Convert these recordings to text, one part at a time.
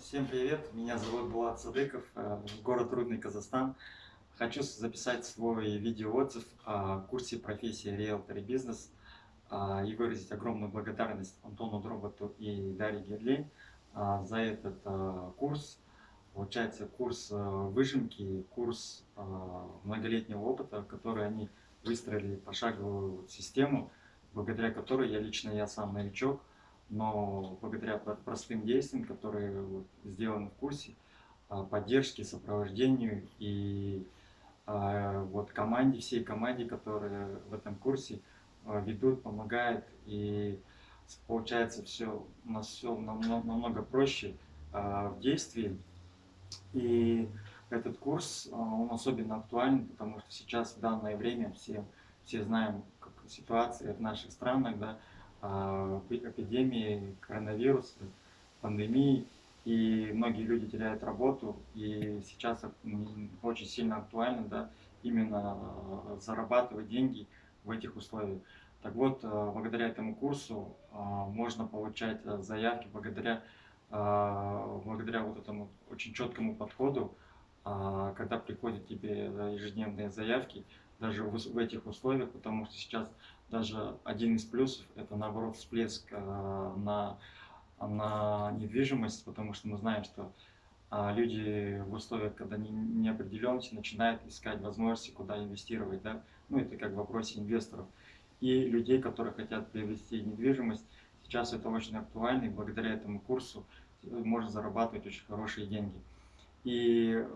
Всем, привет, меня зовут Булат Садыков, э, город Рудный, Казахстан. Хочу записать свой видеоотзыв о курсе профессии риэлтор и бизнес а, и выразить огромную благодарность Антону Дроботу и Дарье Герлин а, за этот а, курс. Получается курс выжимки, курс многолетнего опыта, который они выстроили пошаговую систему, благодаря которой я лично, я сам новичок – но благодаря простым действиям, которые вот сделаны в курсе, а, поддержке, сопровождению и а, вот команде, всей команде, которые в этом курсе а, ведут, помогают, и получается все, у нас все намного, проще в действии. И этот курс, он особенно актуален, потому что сейчас в данное время все, все знаем как ситуация в наших странах, да, эпидемии коронавируса, пандемии, и многие люди теряют работу, и сейчас очень сильно актуально да, именно а, зарабатывать деньги в этих условиях. Так вот, а, благодаря этому курсу можно получать заявки, благодаря, благодаря вот этому очень четкому подходу, когда приходят тебе ежедневные заявки, даже в этих условиях, потому что сейчас даже один из плюсов – это, наоборот, всплеск э, на, на недвижимость, потому что мы знаем, что а, люди в условиях, когда неопределенности, начинают искать возможности, куда инвестировать. Да? Ну, это как в вопросе инвесторов. И людей, которые хотят приобрести недвижимость, сейчас это очень актуально, и благодаря этому курсу можно зарабатывать очень хорошие деньги. И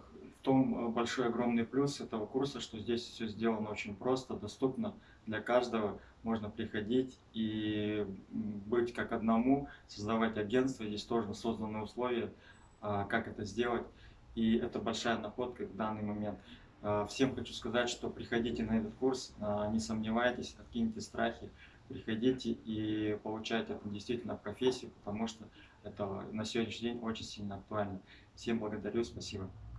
том большой огромный плюс этого курса, что здесь все сделано очень просто, доступно для каждого. Можно приходить и быть как одному, создавать агентство. Здесь тоже созданы условия, а, как это сделать. И это большая находка в данный момент. А, всем хочу сказать, что приходите на этот курс, а, не сомневайтесь, откиньте страхи, приходите и получайте это действительно профессию, потому что это на сегодняшний день очень сильно актуально. Всем благодарю, спасибо.